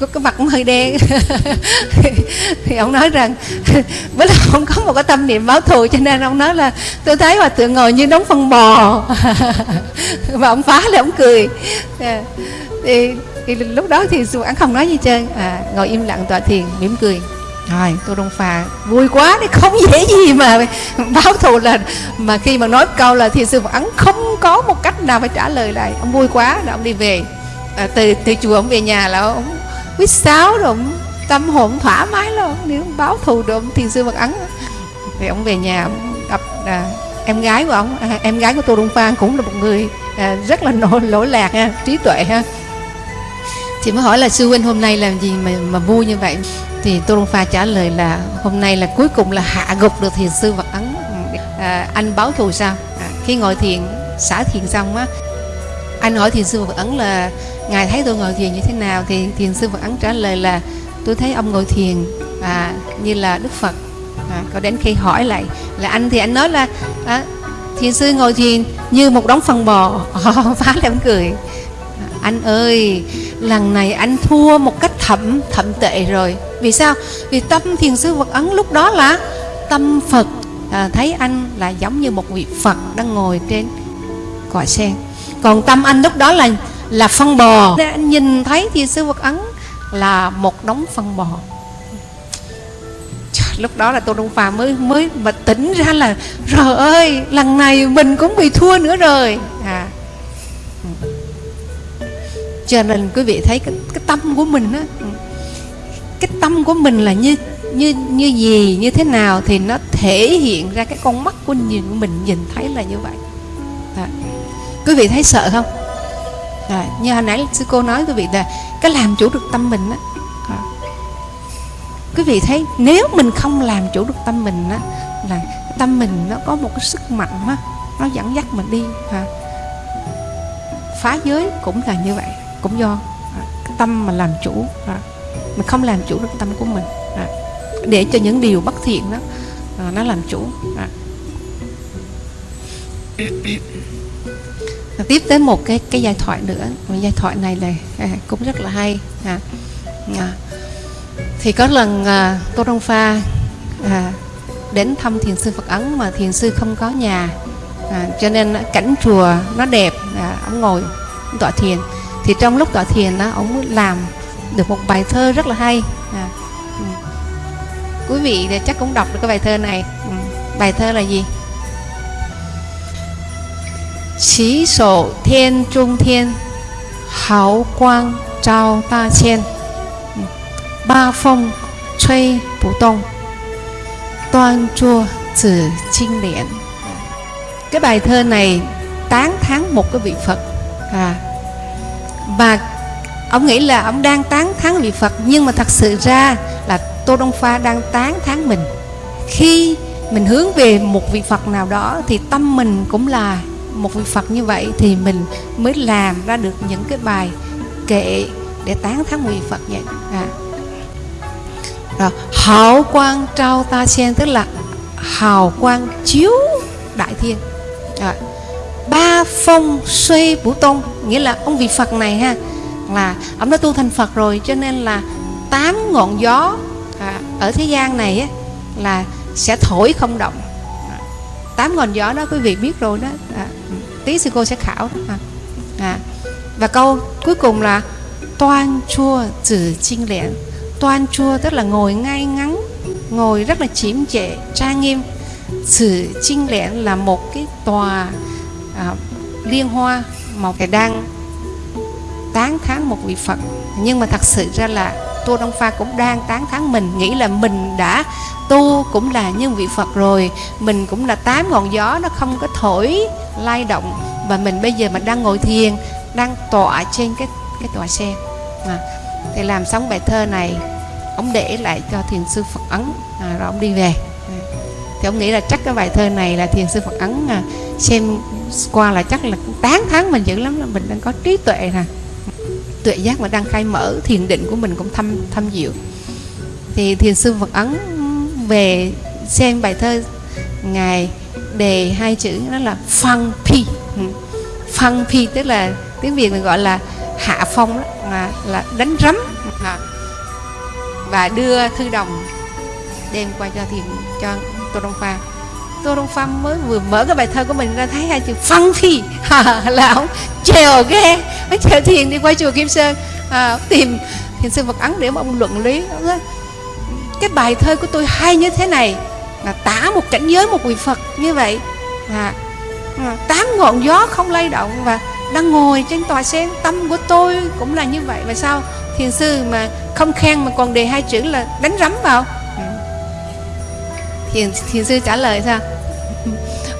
có cái mặt cũng hơi đen. <laughs> Thì ông nói rằng <laughs> với là không có một cái tâm niệm báo thù cho nên ông nói là tôi thấy hòa thượng ngồi như đóng phân bò. Và ông phá là ông cười. Dạ. Thì, thì lúc đó thì sư ấn không nói gì trơn. À, ngồi im lặng tọa thiền mỉm cười. Rồi. Tôi đông phà vui quá đấy không dễ gì mà <laughs> báo thù là mà khi mà nói câu là thì sư phật ấn không có một cách nào phải trả lời lại. Ông vui quá rồi ông đi về. À, từ từ chùa ông về nhà là ông quýt sáo rồi ông tâm hồn thoải mái luôn nếu báo thù được ông thiền sư phật ấn thì <laughs> ông về nhà ông gặp à, em gái của ông. À, em gái của tô đông phan cũng là một người à, rất là nổi lỗi lạc ha trí tuệ ha chị mới hỏi là sư huynh hôm nay làm gì mà mà vui như vậy? Thì tô đông pha trả lời là hôm nay là cuối cùng là hạ gục được thiền sư vật ấn. À, anh báo thù sao? À, khi ngồi thiền xả thiền xong á anh hỏi thiền sư phật ấn là ngài thấy tôi ngồi thiền như thế nào? Thì thiền sư phật ấn trả lời là tôi thấy ông ngồi thiền à, như là đức phật. À, có đến khi hỏi lại là anh thì anh nói là à, thiền sư ngồi thiền như một đống phân bò. <laughs> Phá lên cười anh ơi lần này anh thua một cách thậm thậm tệ rồi. Vì sao? Vì tâm thiền sư phật ấn lúc đó là tâm phật à, thấy anh là giống như một vị phật đang ngồi trên cỏ sen. Còn tâm anh lúc đó là là phân bò. Nên anh nhìn thấy thiền sư phật ấn là một đống phân bò. Lúc đó là tô đông phà mới mới mà tỉnh ra là trời ơi lần này mình cũng bị thua nữa rồi. À cho nên quý vị thấy cái, cái tâm của mình á cái tâm của mình là như như như gì như thế nào thì nó thể hiện ra cái con mắt của nhìn của mình nhìn thấy là như vậy đó. quý vị thấy sợ không đó. như hồi nãy sư cô nói quý vị là cái làm chủ được tâm mình á quý vị thấy nếu mình không làm chủ được tâm mình á là tâm mình nó có một cái sức mạnh á nó dẫn dắt mình đi à. phá giới cũng là như vậy cũng do à, cái tâm mà làm chủ à, mình không làm chủ được tâm của mình à, để cho những điều bất thiện đó à, nó làm chủ à. tiếp tới một cái cái giai thoại nữa một giai thoại này này à, cũng rất là hay à, à. thì có lần à, tô đông pha à, đến thăm thiền sư phật ấn mà thiền sư không có nhà à, cho nên cảnh chùa nó đẹp à, ông ngồi tọa thiền thì trong lúc tọa thiền á, ông làm được một bài thơ rất là hay. À, ừ. quý vị chắc cũng đọc được cái bài thơ này. Ừ. bài thơ là gì? Chỉ sổ thiên trung thiên Hào quang trao ta trên. Ừ, ba phong 吹 bù tông Toan chua trừ chinh liễn à, Cái bài thơ này tán thán một cái vị Phật. À, và ông nghĩ là ông đang tán thán vị Phật, nhưng mà thật sự ra là Tô Đông Pha đang tán thán mình khi mình hướng về một vị Phật nào đó thì tâm mình cũng là một vị Phật như vậy, thì mình mới làm ra được những cái bài kệ để tán thán vị Phật vậy à. rồi, hào quang trao ta sen, tức là hào quang chiếu đại thiên à phong suy bổ tôn nghĩa là ông vị Phật này ha là ông đã tu thành Phật rồi cho nên là tám ngọn gió à, ở thế gian này á, là sẽ thổi không động à, tám ngọn gió đó quý vị biết rồi đó à, tí sư cô sẽ khảo đó à. À. và câu cuối cùng là toan chua từ chinh liễn toan chua tức là ngồi ngay ngắn ngồi rất là chiếm trệ trang nghiêm sự chinh liễn là một cái tòa à, liên hoa một cái đang tán thán một vị Phật. Nhưng mà thật sự ra là Tô Đông Pha cũng đang tán thán mình nghĩ là mình đã tu cũng là như vị Phật rồi. Mình cũng là tám ngọn gió nó không có thổi lay động. Và mình bây giờ mà đang ngồi thiền đang tọa trên cái cái tòa sen à, thì làm xong bài thơ này ông để lại cho thiền sư Phật ấn à, rồi ông đi về. À, thì ông nghĩ là chắc cái bài thơ này là thiền sư Phật ấn à, xem qua là chắc là 8 tháng mình dữ lắm là mình đang có trí tuệ nè. Tuệ giác mà đang khai mở thiền định của mình cũng thâm thâm diệu. Thì thiền sư Phật ấn về xem bài thơ ngài đề hai chữ đó là phăng phi. Ừ. Phăng phi tức là tiếng việt mình gọi là hạ phong đó, là, là đánh rắm. À. và đưa thư đồng đem qua cho thiền cho tô đông pha tô đông phong mới vừa mở cái bài thơ của mình ra thấy hai chữ phân phi. <laughs> Là ông trèo ghe. Ông trèo thiền đi qua chùa kim sơn à, tìm thiền sư phật ấn để mà ông luận lý. Ông nói, cái bài thơ của tôi hay như thế này là tả một cảnh giới một vị phật như vậy. À, à, tám ngọn gió không lay động và đang ngồi trên tòa sen. Tâm của tôi cũng là như vậy. Và sao thiền sư mà không khen mà còn đề hai chữ là đánh rắm vào thiền thiền sư trả lời sao?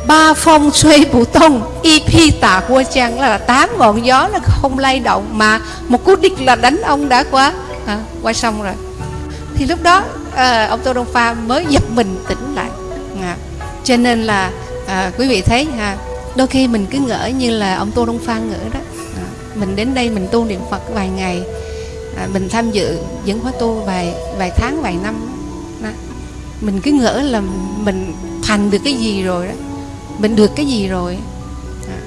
Ba phong xuê bù tông y phi tả qua chăng là tám ngọn gió là không lay động mà một cú đích là đánh ông đã qua. À, qua sông rồi. Thì lúc đó à, ông tô đông pha mới giật mình tỉnh lại. À, cho nên là à, quý vị thấy ha đôi khi mình cứ ngỡ như là ông tô đông pha ngỡ đó. À, mình đến đây mình tu niệm phật vài ngày à, mình tham dự những khóa tu vài vài tháng vài năm mình cứ ngỡ là mình thành được cái gì rồi đó mình được cái gì rồi à.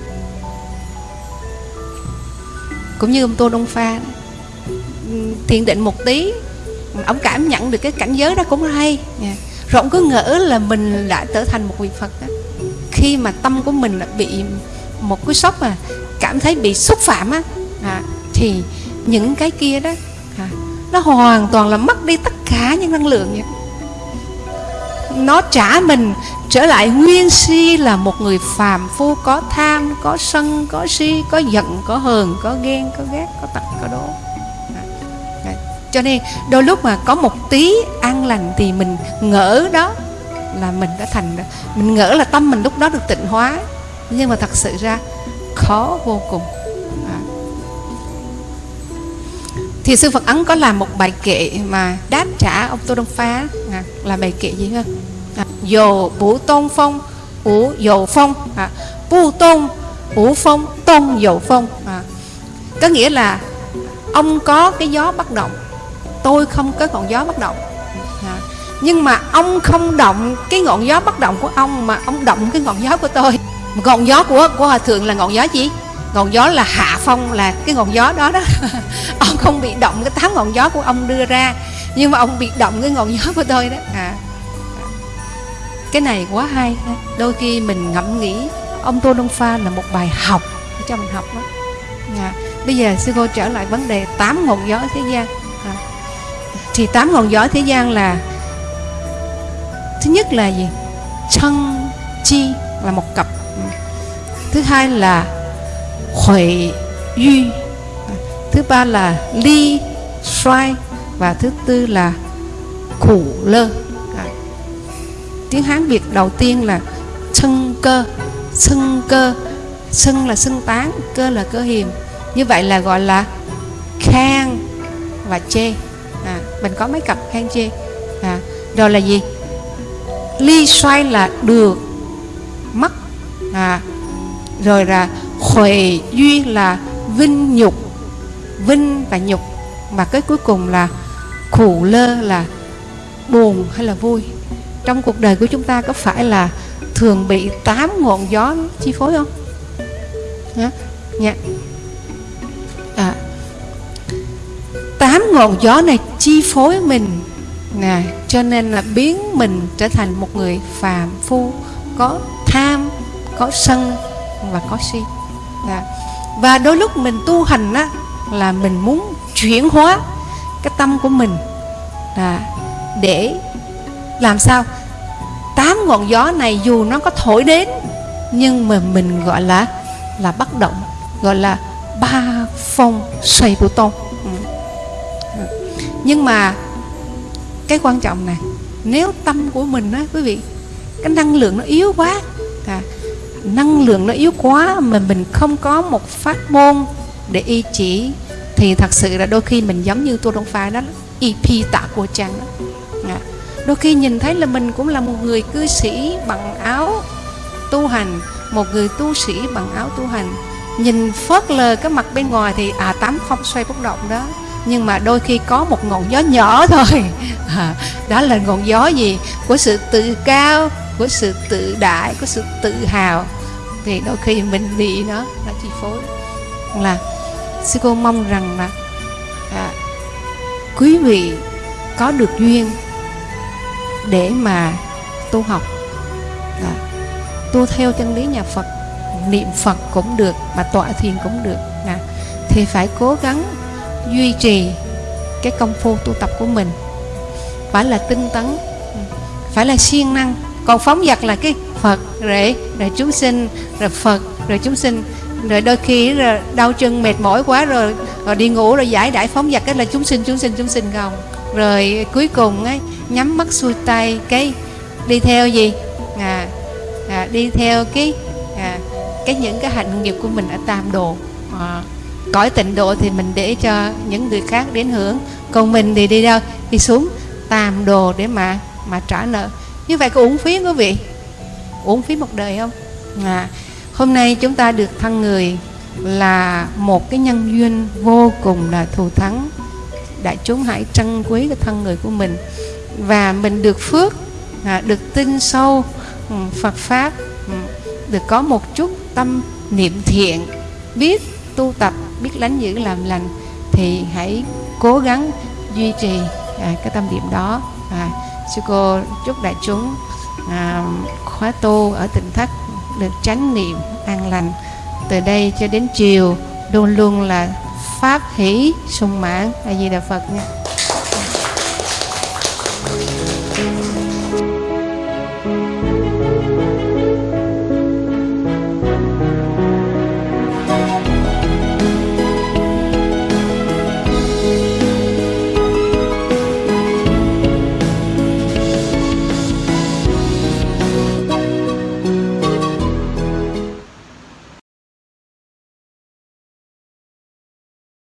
cũng như ông tôn đông pha thiền định một tí ông cảm nhận được cái cảnh giới đó cũng hay yeah. rồi ông cứ ngỡ là mình đã trở thành một vị phật đó. khi mà tâm của mình bị một cái sốc mà cảm thấy bị xúc phạm á à, thì những cái kia đó à, nó hoàn toàn là mất đi tất cả những năng lượng vậy nó trả mình trở lại nguyên si là một người phàm phu có tham có sân có si có giận có hờn có ghen có ghét có tật có đố. À, Cho nên đôi lúc mà có một tí an lành thì mình ngỡ đó là mình đã thành mình ngỡ là tâm mình lúc đó được tịnh hóa. Nhưng mà thật sự ra khó vô cùng. À. thì sư Phật Ấn có làm một bài kệ mà đáp trả ông Tô Đông Phá. À, là bài kệ gì ha? À, dồ bủ tôn phong ủ dầu phong. À, bù tôn ủ phong tôn dầu phong. À. có nghĩa là ông có cái gió bất động tôi không có ngọn gió bất động. À. nhưng mà ông không động cái ngọn gió bất động của ông mà ông động cái ngọn gió của tôi. Ngọn gió của của hòa thượng là ngọn gió gì? Ngọn gió là hạ phong là cái ngọn gió đó đó. <laughs> Ông không bị động cái tám ngọn gió của ông đưa ra nhưng mà ông bị động cái ngọn gió của tôi đó. À. Cái này quá hay. Đôi khi mình ngẫm nghĩ ông tô đông pha là một bài học cho mình học đó. À, bây giờ sư cô trở lại vấn đề tám ngọn gió thế gian. À, thì tám ngọn gió thế gian là thứ nhất là gì? Chân chi là một cặp. Thứ hai là huệ duy. Thứ ba là ly xoay và thứ tư là khủ lơ. À. tiếng hán việt đầu tiên là sưng cơ. Sưng cơ. Sưng là sưng tán cơ là cơ hiềm. Như vậy là gọi là khang và chê. À, mình có mấy cặp khang chê. À, rồi là gì? Ly xoay là được mất. À, rồi là huệ duy là vinh nhục. Vinh và nhục. Và cái cuối cùng là khổ lơ là buồn hay là vui trong cuộc đời của chúng ta có phải là thường bị tám ngọn gió chi phối không Hả? Dạ. À, tám ngọn gió này chi phối mình nè cho nên là biến mình trở thành một người phàm phu có tham có sân và có si à. và đôi lúc mình tu hành á là mình muốn chuyển hóa cái tâm của mình. Là để làm sao? Tám ngọn gió này dù nó có thổi đến nhưng mà mình gọi là là bất động gọi là ba phong xoay bù tôn ừ. nhưng mà cái quan trọng này nếu tâm của mình á quý vị cái năng lượng nó yếu quá à, năng lượng nó yếu quá mà mình không có một pháp môn để y chỉ thì thật sự là đôi khi mình giống như tô đông pha đó ep tạ của chàng đó. À, đôi khi nhìn thấy là mình cũng là một người cư sĩ bằng áo tu hành một người tu sĩ bằng áo tu hành. Nhìn phớt lờ cái mặt bên ngoài thì à tám không xoay bất động đó. Nhưng mà đôi khi có một ngọn gió nhỏ <laughs> thôi. À, đó là ngọn gió gì? Của sự tự cao của sự tự đại của sự tự hào. Thì đôi khi mình bị nó nó chi phối. Là sư cô mong rằng là à, quý vị có được duyên để mà tu học. À, tu theo chân lý nhà Phật niệm Phật cũng được mà tọa thiền cũng được. À, thì phải cố gắng duy trì cái công phu tu tập của mình. Phải là tinh tấn phải là siêng năng. Còn phóng dật là cái Phật rồi rồi chúng sinh rồi Phật rồi chúng sinh rồi đôi khi rồi đau chân mệt mỏi quá rồi, rồi đi ngủ rồi giải đại phóng giặc cái là chúng sinh chúng sinh chúng sinh không? Rồi cuối cùng ấy nhắm mắt xuôi tay cái đi theo gì? À, à đi theo cái à, cái những cái hạnh nghiệp của mình ở tam độ. À, cõi tịnh độ thì mình để cho những người khác đến hưởng còn mình thì đi đâu? Đi xuống tam đồ để mà mà trả nợ. Như vậy có uổng phí quý vị? Uổng phí một đời không? À, hôm nay chúng ta được thân người là một cái nhân duyên vô cùng là thù thắng. Đại chúng hãy trân quý cái thân người của mình. Và mình được phước à, được tin sâu ừ, Phật pháp ừ, được có một chút tâm niệm thiện biết tu tập biết lánh giữ làm lành thì hãy cố gắng duy trì à, cái tâm niệm đó. À, sư cô chúc đại chúng à, khóa tu ở tỉnh thất được chánh niệm an lành. Từ đây cho đến chiều, luôn luôn là pháp hỷ sung mãn. A di đà phật nha.